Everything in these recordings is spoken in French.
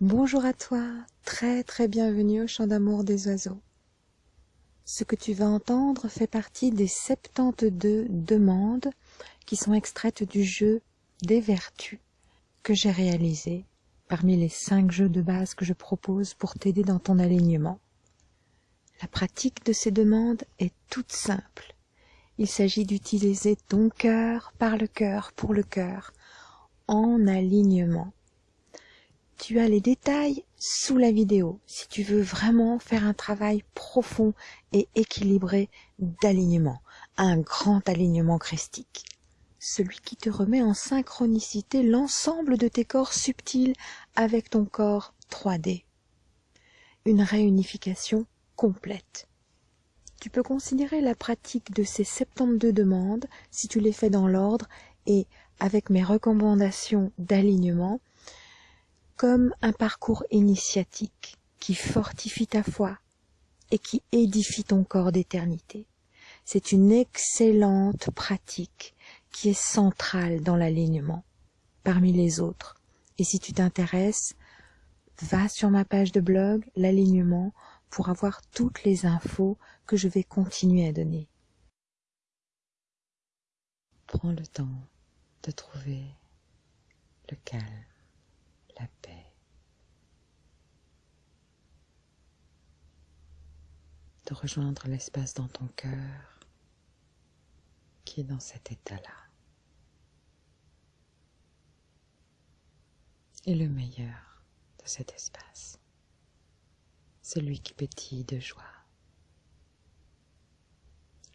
Bonjour à toi, très très bienvenue au chant d'amour des oiseaux. Ce que tu vas entendre fait partie des 72 demandes qui sont extraites du jeu des vertus que j'ai réalisé parmi les 5 jeux de base que je propose pour t'aider dans ton alignement. La pratique de ces demandes est toute simple. Il s'agit d'utiliser ton cœur par le cœur pour le cœur en alignement tu as les détails sous la vidéo si tu veux vraiment faire un travail profond et équilibré d'alignement, un grand alignement christique. Celui qui te remet en synchronicité l'ensemble de tes corps subtils avec ton corps 3D. Une réunification complète. Tu peux considérer la pratique de ces 72 demandes, si tu les fais dans l'ordre et avec mes recommandations d'alignement, comme un parcours initiatique qui fortifie ta foi et qui édifie ton corps d'éternité. C'est une excellente pratique qui est centrale dans l'alignement parmi les autres. Et si tu t'intéresses, va sur ma page de blog, l'alignement, pour avoir toutes les infos que je vais continuer à donner. Prends le temps de trouver le calme la paix. De rejoindre l'espace dans ton cœur qui est dans cet état-là. Et le meilleur de cet espace, celui qui pétille de joie,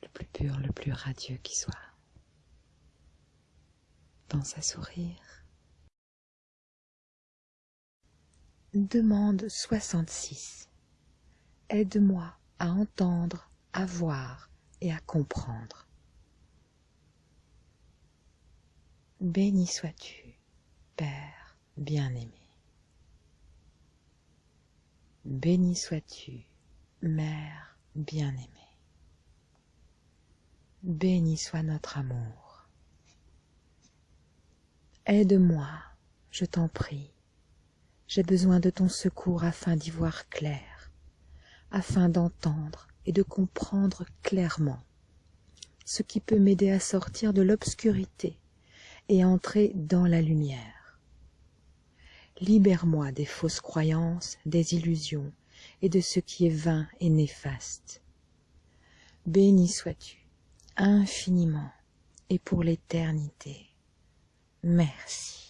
le plus pur, le plus radieux qui soit. Pense à sourire Demande 66. Aide-moi à entendre, à voir et à comprendre. Béni sois-tu, Père bien-aimé. Béni sois-tu, Mère bien-aimée. Béni soit notre amour. Aide-moi, je t'en prie, j'ai besoin de ton secours afin d'y voir clair, afin d'entendre et de comprendre clairement ce qui peut m'aider à sortir de l'obscurité et entrer dans la lumière. Libère-moi des fausses croyances, des illusions et de ce qui est vain et néfaste. Béni sois-tu infiniment et pour l'éternité. Merci.